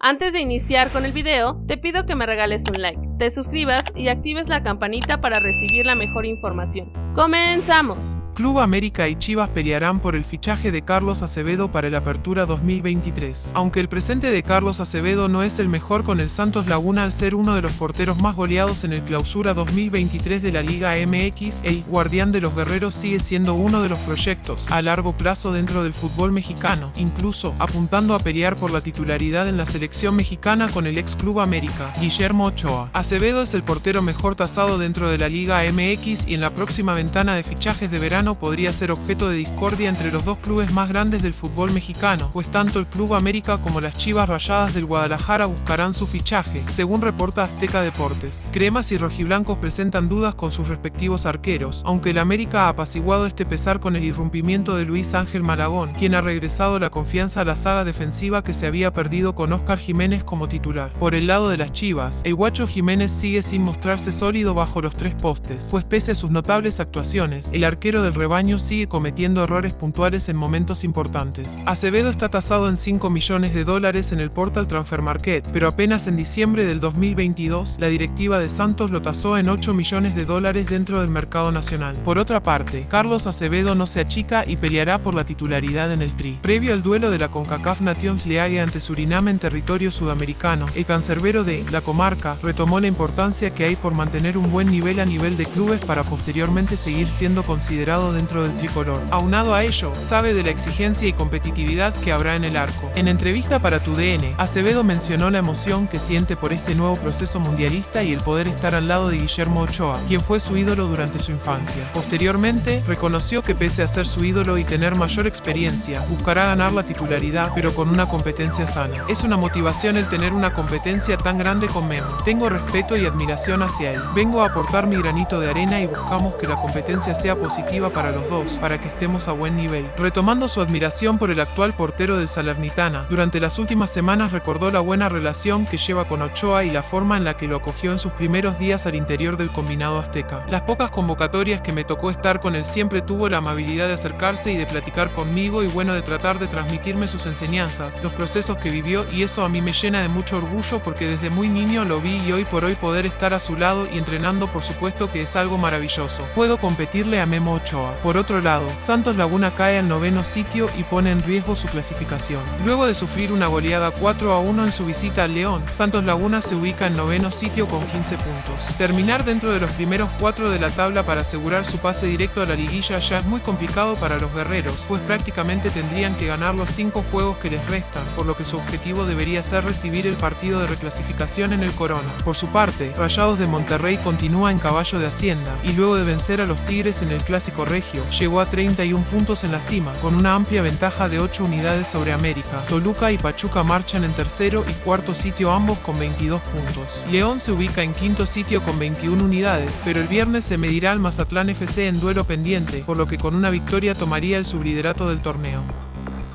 Antes de iniciar con el video, te pido que me regales un like, te suscribas y actives la campanita para recibir la mejor información. ¡Comenzamos! Club América y Chivas pelearán por el fichaje de Carlos Acevedo para el Apertura 2023. Aunque el presente de Carlos Acevedo no es el mejor con el Santos Laguna al ser uno de los porteros más goleados en el Clausura 2023 de la Liga MX, el Guardián de los Guerreros sigue siendo uno de los proyectos a largo plazo dentro del fútbol mexicano, incluso apuntando a pelear por la titularidad en la selección mexicana con el ex Club América, Guillermo Ochoa. Acevedo es el portero mejor tasado dentro de la Liga MX y en la próxima ventana de fichajes de verano podría ser objeto de discordia entre los dos clubes más grandes del fútbol mexicano, pues tanto el Club América como las Chivas Rayadas del Guadalajara buscarán su fichaje, según reporta Azteca Deportes. Cremas y rojiblancos presentan dudas con sus respectivos arqueros, aunque el América ha apaciguado este pesar con el irrumpimiento de Luis Ángel Malagón, quien ha regresado la confianza a la saga defensiva que se había perdido con Óscar Jiménez como titular. Por el lado de las Chivas, el guacho Jiménez sigue sin mostrarse sólido bajo los tres postes, pues pese a sus notables actuaciones, el arquero del rebaño sigue cometiendo errores puntuales en momentos importantes. Acevedo está tasado en 5 millones de dólares en el portal Transfer Market, pero apenas en diciembre del 2022, la directiva de Santos lo tasó en 8 millones de dólares dentro del mercado nacional. Por otra parte, Carlos Acevedo no se achica y peleará por la titularidad en el Tri. Previo al duelo de la CONCACAF Nations League ante Surinam en territorio sudamericano, el cancerbero de la comarca retomó la importancia que hay por mantener un buen nivel a nivel de clubes para posteriormente seguir siendo considerado dentro del tricolor. Aunado a ello, sabe de la exigencia y competitividad que habrá en el arco. En entrevista para tu DN, Acevedo mencionó la emoción que siente por este nuevo proceso mundialista y el poder estar al lado de Guillermo Ochoa, quien fue su ídolo durante su infancia. Posteriormente, reconoció que pese a ser su ídolo y tener mayor experiencia, buscará ganar la titularidad, pero con una competencia sana. Es una motivación el tener una competencia tan grande con Memo. Tengo respeto y admiración hacia él. Vengo a aportar mi granito de arena y buscamos que la competencia sea positiva para los dos, para que estemos a buen nivel. Retomando su admiración por el actual portero del Salernitana, durante las últimas semanas recordó la buena relación que lleva con Ochoa y la forma en la que lo acogió en sus primeros días al interior del combinado azteca. Las pocas convocatorias que me tocó estar con él siempre tuvo la amabilidad de acercarse y de platicar conmigo y bueno de tratar de transmitirme sus enseñanzas, los procesos que vivió y eso a mí me llena de mucho orgullo porque desde muy niño lo vi y hoy por hoy poder estar a su lado y entrenando por supuesto que es algo maravilloso. Puedo competirle a Memo Por otro lado, Santos Laguna cae al noveno sitio y pone en riesgo su clasificación. Luego de sufrir una goleada 4 a 1 en su visita al León, Santos Laguna se ubica en noveno sitio con 15 puntos. Terminar dentro de los primeros 4 de la tabla para asegurar su pase directo a la liguilla ya es muy complicado para los guerreros, pues prácticamente tendrían que ganar los 5 juegos que les restan, por lo que su objetivo debería ser recibir el partido de reclasificación en el Corona. Por su parte, Rayados de Monterrey continúa en caballo de Hacienda, y luego de vencer a los Tigres en el Clásico Regio, llegó a 31 puntos en la cima, con una amplia ventaja de 8 unidades sobre América. Toluca y Pachuca marchan en tercero y cuarto sitio ambos con 22 puntos. León se ubica en quinto sitio con 21 unidades, pero el viernes se medirá al Mazatlán FC en duelo pendiente, por lo que con una victoria tomaría el subliderato del torneo.